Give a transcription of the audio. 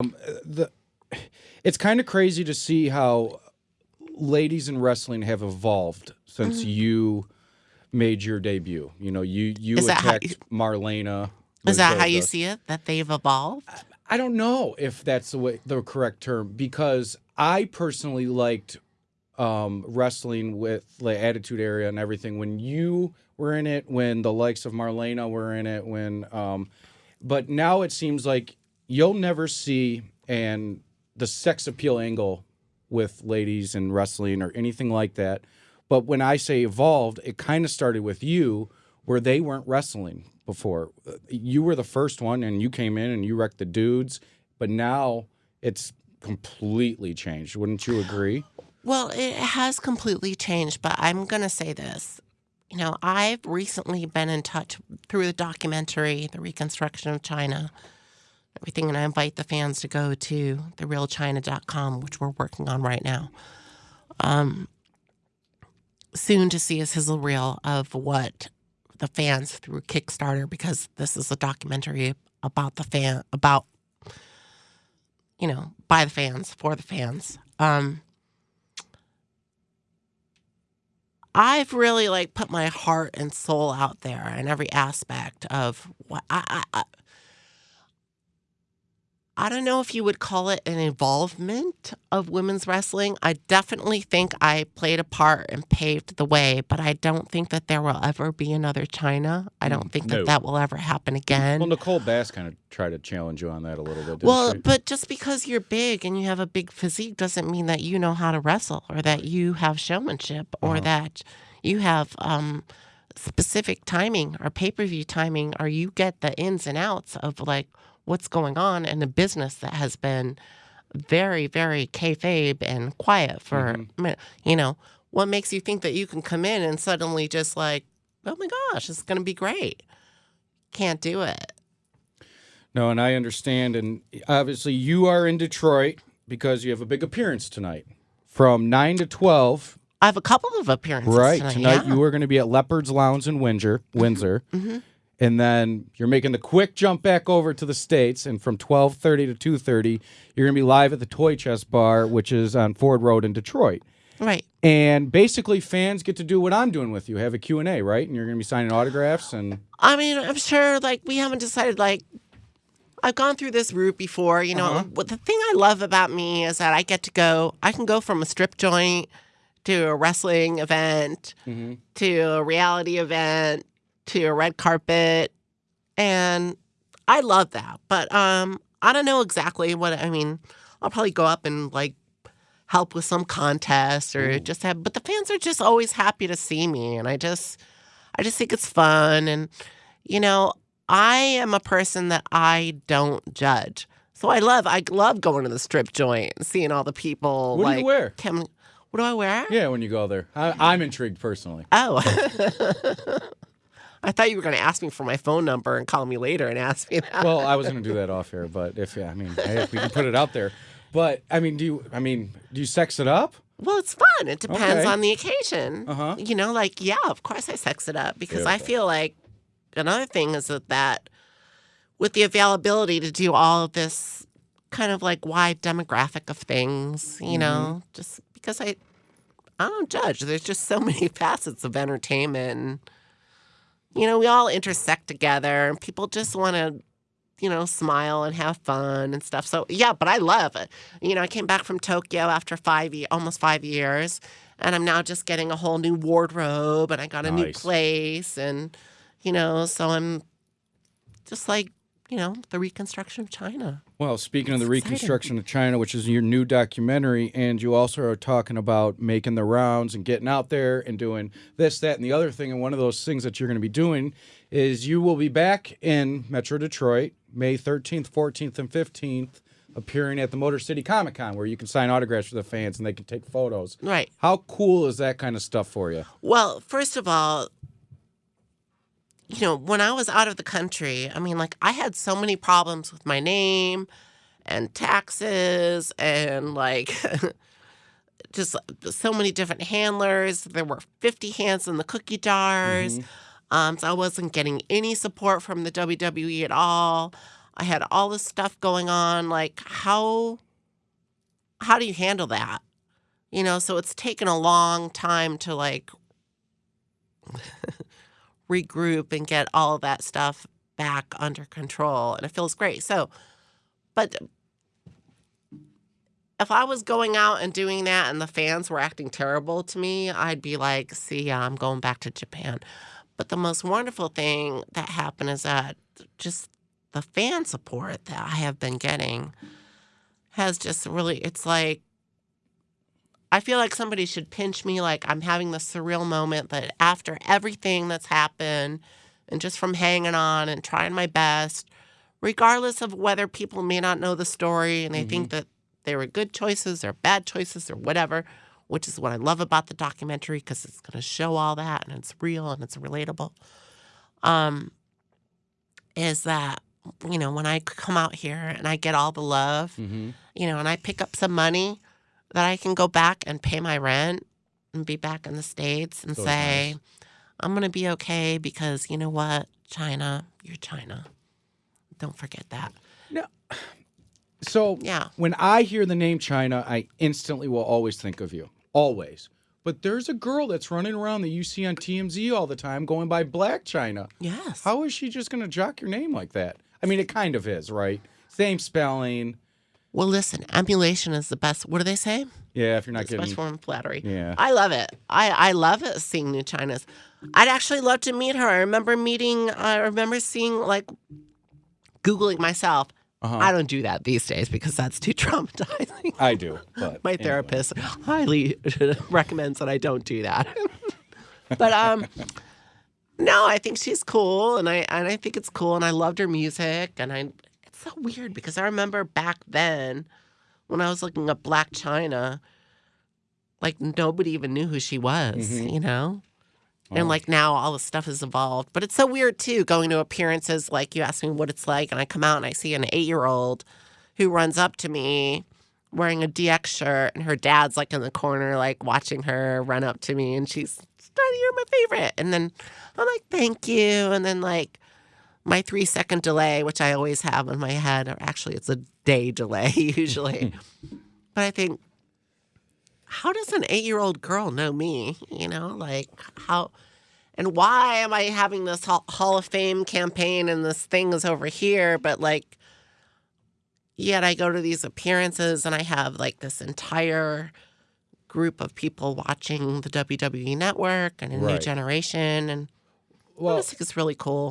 the it's kind of crazy to see how ladies in wrestling have evolved since Mm-hmm. you made your debut. You know, you you Is attacked Marlena. Is that how you see it? That they've evolved? I don't know if that's the way the correct term because I personally liked um, wrestling with the Attitude Era and everything when you were in it, when the likes of Marlena were in it, when um, but now it seems like you'll never see and the sex appeal angle with ladies and wrestling or anything like that. But when I say evolved, it kind of started with you where they weren't wrestling before. You were the first one and you came in and you wrecked the dudes, but now it's completely changed. Wouldn't you agree? Well, it has completely changed, but I'm going to say this. You know, I've recently been in touch through the documentary, The Reconstruction of Chyna, everything, and I invite the fans to go to therealchina.com, which we're working on right now. Um, soon to see a sizzle reel of what the fans through Kickstarter, because this is a documentary about the fan, about, you know, by the fans, for the fans. Um, I've really like put my heart and soul out there in every aspect of what I, I, I don't know if you would call it an involvement of women's wrestling. I definitely think I played a part and paved the way, but I don't think that there will ever be another Chyna. I don't think no. that that will ever happen again. Well, Nicole Bass kind of tried to challenge you on that a little bit. Well, she? but just because you're big and you have a big physique doesn't mean that you know how to wrestle or that you have showmanship or Uh-huh. that you have um, specific timing or pay per view timing or you get the ins and outs of like what's going on in a business that has been very, very kayfabe and quiet for, Mm-hmm. you know, what makes you think that you can come in and suddenly just like, oh my gosh, it's going to be great? Can't do it. No, and I understand. And obviously, you are in Detroit because you have a big appearance tonight from 9 to 12. I have a couple of appearances Right. tonight. Tonight, yeah. Mm-hmm. you are going to be at Leopard's Lounge in Windsor. Windsor. And then you're making the quick jump back over to the States. And from 1230 to 2.30, you're going to be live at the Toy Chest Bar, which is on Ford Road in Detroit. Right. And basically, fans get to do what I'm doing with you. Have a Q&A, right? And you're going to be signing autographs and... I mean, I'm sure like we haven't decided like I've gone through this route before, you know. Uh-huh. What the thing I love about me is that I get to go I can go from a strip joint to a wrestling event Mm-hmm. to a reality event to a red carpet and I love that. But um I don't know exactly what I mean. I'll probably go up and like help with some contest or just have but the fans are just always happy to see me and I just I just think it's fun and you know, I am a person that I don't judge. So I love I love going to the strip joint and seeing all the people What do you wear? What do I wear? Yeah, when you go there. I, I'm intrigued personally. Oh. I thought you were going to ask me for my phone number and call me later and ask me that. Well, I was going to do that off air, but if yeah, I mean, hey, if we can put it out there. But I mean, do you? I mean, do you sex it up? Well, it's fun. It depends Okay. on the occasion. Uh-huh. You know, like, yeah, of course I sex it up because I feel like another thing is that, that with the availability to do all of this kind of like wide demographic of things, you know, just because I, I don't judge. There's just so many facets of entertainment. You know, we all intersect together and people just want to you know, smile and have fun and stuff. So yeah, but I love it. You know, I came back from Tokyo after five, almost five years, and I'm now just getting a whole new wardrobe, and I got a new place, and you know, so I'm just like, you know, the reconstruction of Chyna. Well, speaking of the exciting. reconstruction of Chyna, which is your new documentary, and you also are talking about making the rounds and getting out there and doing this, that, and the other thing. And one of those things that you're going to be doing is you will be back in Metro Detroit May 13th, 14th, and 15th, appearing at the Motor City Comic Con, where you can sign autographs for the fans and they can take photos. Right. How cool is that kind of stuff for you? Well, first of all, you know, when I was out of the country, I mean, like, I had so many problems with my name and taxes and like just so many different handlers. There were 50 hands in the cookie jars. Um, so I wasn't getting any support from the WWE at all. I had all this stuff going on. Like, how how do you handle that? You know, so it's taken a long time to like regroup and get all of that stuff back under control. And it feels great. So, but if I was going out and doing that and the fans were acting terrible to me, I'd be like, see, I'm going back to Japan. But the most wonderful thing that happened is that just the fan support that I have been getting has just really, it's like, I feel like somebody should pinch me like I'm having this surreal moment that after everything that's happened and just from hanging on and trying my best, regardless of whether people may not know the story and they think that they were good choices or bad choices or whatever, which is what I love about the documentary because it's going to show all that and it's real and it's relatable. Um, is that you know when I come out here and I get all the love, hmm you know, and I pick up some money that I can go back and pay my rent and be back in the states and So say nice. I'm going to be okay because you know what, Chyna, you're Chyna. Don't forget that. No. So Yeah. when I hear the name Chyna, I instantly will always think of you. Always. But there's a girl that's running around that you see on TMZ all the time going by Blac Chyna. Yes. How is she just going to jock your name like that? I mean, it kind of is, right? Same spelling. Well, listen, emulation is the best. What do they say? Yeah, if you're not It's the best form of flattery. Yeah. I love it. I, I love it seeing new Chynas. I'd actually love to meet her. I remember meeting, I remember seeing, like, Googling myself. Uh-huh. I don't do that these days because that's too traumatizing. I do. But My anyway. therapist highly recommends that I don't do that. but um no, I think she's cool and I and I think it's cool and I loved her music and I it's so weird because I remember back then when I was looking at Blac Chyna like nobody even knew who she was, Mhm. you know? And like now all the stuff has evolved. But it's so weird too, going to appearances like you ask me what it's like, and I come out and I see an eight year old who runs up to me wearing a DX shirt, and her dad's like in the corner, like watching her run up to me, and she's, Daddy, you're my favorite. And then I'm like, thank you. And then like my three second delay, which I always have in my head, or actually it's a day delay usually. but I think, how does an eight year old girl know me? You know, like how and why am I having this Hall Hall of Fame campaign and this thing is over here, but like, yet I go to these appearances and I have like this entire group of people watching the WWE network and a new generation. And I Well, just think it's really cool.